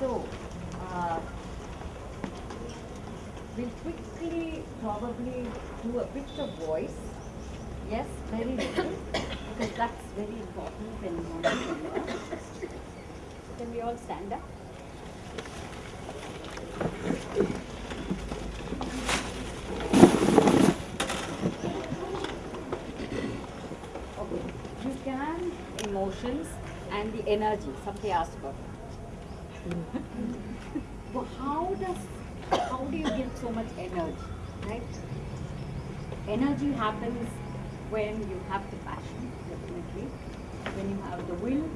so uh, we'll quickly probably do a bit of voice. Yes very little because that's very important when you want to can we all stand up? Okay. You can emotions and the energy. Somebody asked about that. well, how does how do you get so much energy? Right? Energy happens when you have the passion, definitely. When you have the will,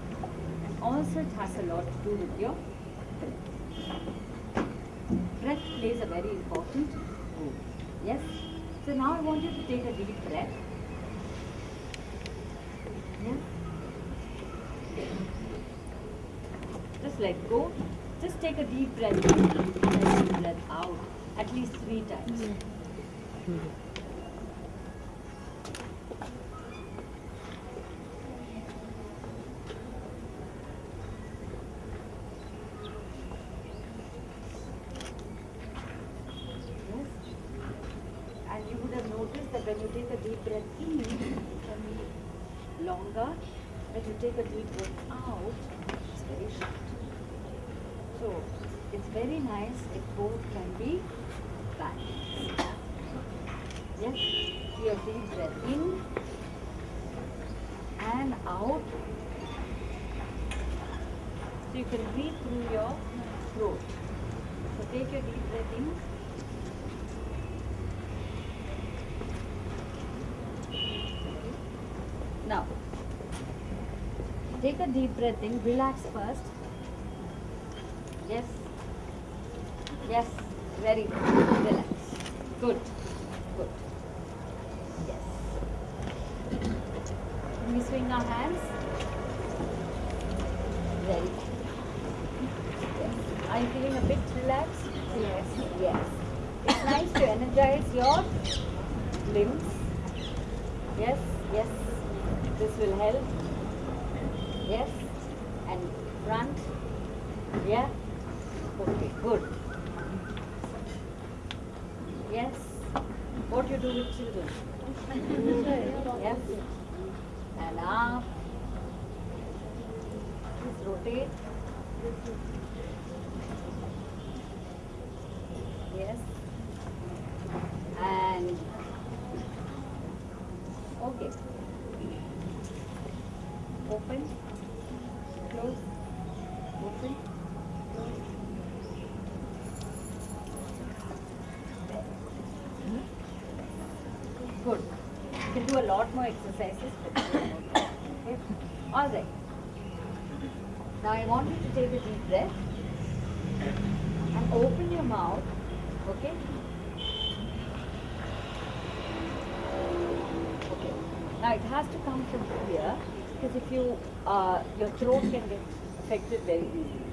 and also it has a lot to do with your breath. Breath plays a very important role. Yes? So now I want you to take a deep breath. Yeah. Just let go. Just take a deep breath in and a deep breath out. At least three times. Yes. And you would have noticed that when you take a deep breath in, it can be longer. When you take a deep breath out, it's very short. So it's very nice if both can be balanced. Yes, your deep breath in and out. So you can breathe through your throat. So take your deep breath in. Now, take a deep breath in, relax first. Yes. Yes, very good. Relax. Good. Good. Yes. Can we swing our hands? Very good. Yes. Are you feeling a bit relaxed? Yes. Yes. It's nice to energize your limbs. Yes, yes. This will help. Yes. And front. Yeah. Okay, good. Yes. What do you do with children? yes. And up. Please rotate. Yes. And okay. Open. Close. Open. Close. Good. You can do a lot more exercises. Okay. All right. Now I want you to take a deep breath and open your mouth. Okay. Okay. Now it has to come from here because if you, uh, your throat can get affected very easily.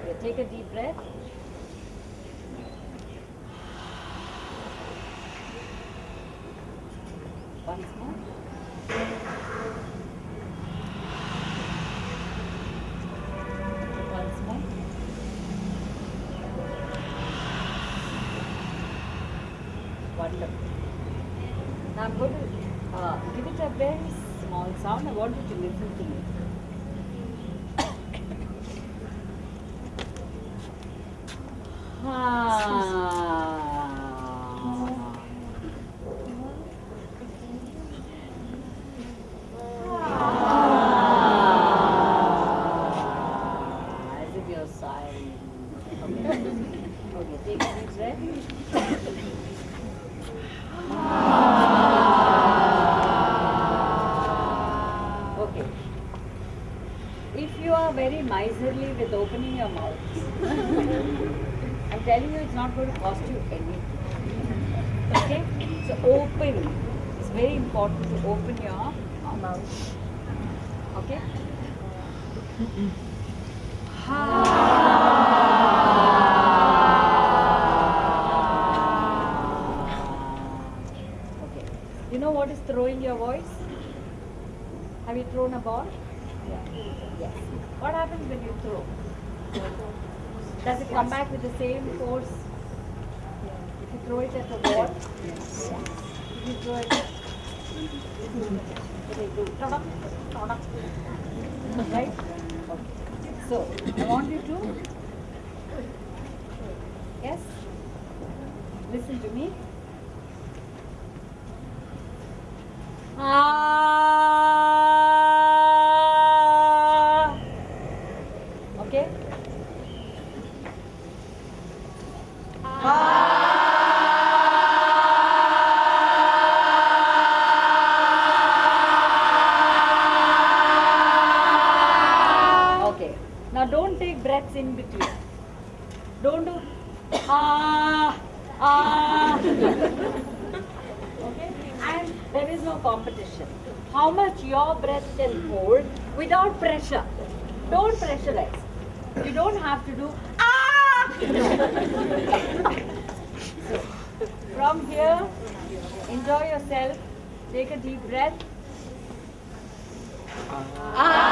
Okay, take a deep breath. Once more. Once more. Wonderful. Now I'm going to uh, give it a very small sound. I want you to listen to me. Ah. Ah. As if you're sighing. Okay. Okay, take a deep breath. If you are very miserly with opening your mouth, I'm telling you it's not going to cost you anything. Okay? So open. It's very important to open your mouth. Okay? Okay. You know what is throwing your voice? Have you thrown a ball? Yeah. Yes. What happens when you throw? Does it come back with the same force? If you throw it at a wall? If you throw it. Right? So, I want you to Yes? Listen to me. Ah. Ah ah. okay? And there is no competition. How much your breath can hold without pressure. Don't pressurize. You don't have to do ah. From here, enjoy yourself. Take a deep breath. Good.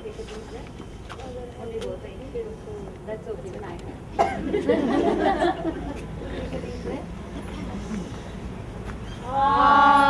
Only both. That's okay, even I can. Take a deep breath. Very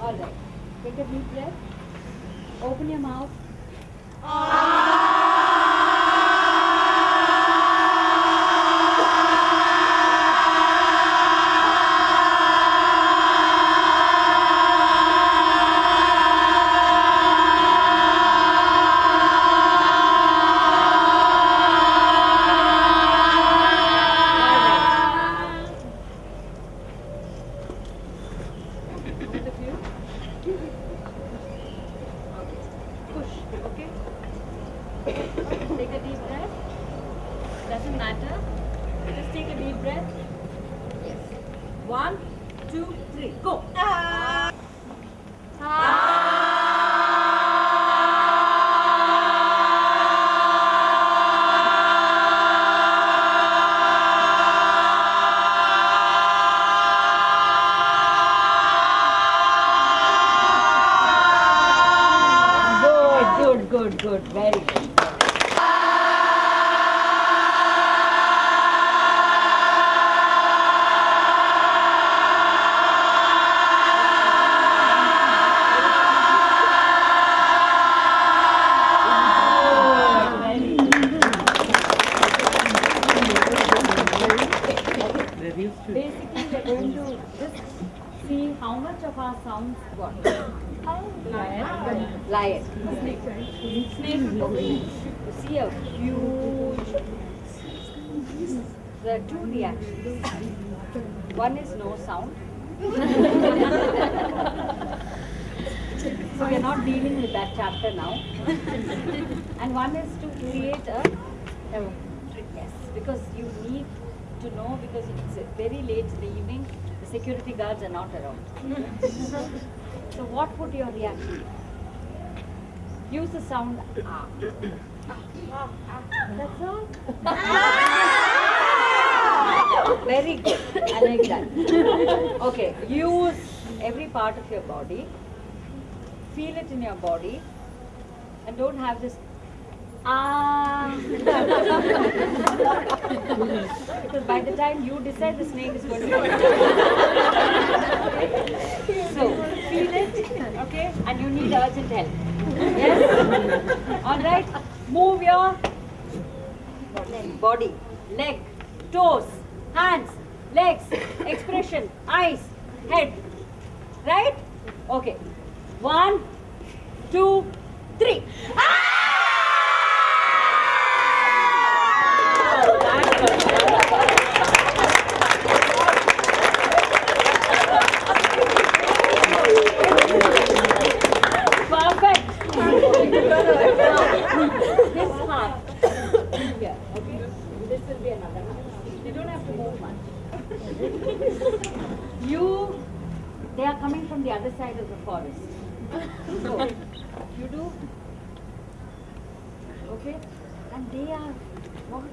All right. Take a deep breath. Open your mouth. Both much of our sounds got. Lion. Lion. Snake. Snake. You see a huge. There are two reactions. One is no sound. so we are not dealing with that chapter now. and one is to create a. Yes, because you need to know because it's very late in the evening, security guards are not around. so what would your reaction be? Use the sound ah. That's all. Very good. I like that. Okay, use every part of your body. Feel it in your body. And don't have this ah. because by the time you decide the snake is going to so feel it, okay? And you need urgent help. Yes? Alright? Move your body, leg, toes, hands, legs, expression, eyes, head. Right? Okay. One, two, three. Perfect. this half. Here, okay? This will be another half. You they are coming from the other side of the forest. So, you do, okay? And they are, what?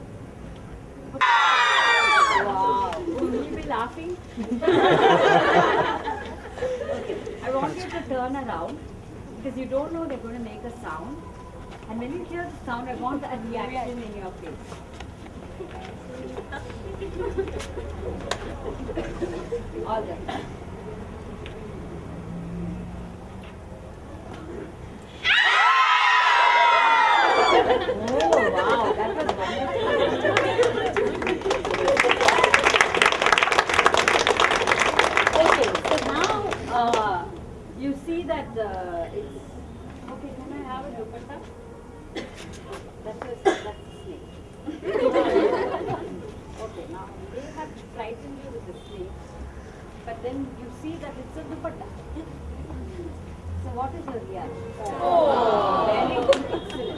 Wow. Will you be laughing? okay. I want you to turn around because you don't know they're going to make a sound. And when you hear the sound, I want a reaction in your face. That's a that's a snake. okay, now they have frightened you with the snake, but then you see that it's a dupatta. So what is your reaction? Oh, very good,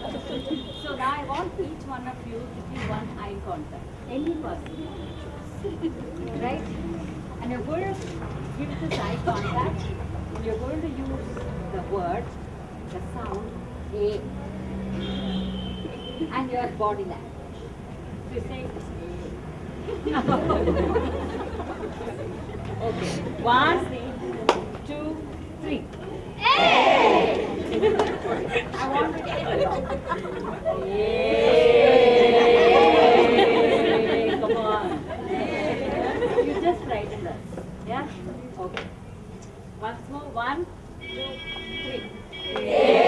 excellent. So now I want each one of you to give one eye contact, any person, you choose. right? And you're going to give this eye contact. You're going to use the word, the sound A, and your body language. So you say. Okay. One, two, three. I want to Yay! Come on. You just frightened us. Yeah? Okay. Once more. One, two, three. Happens.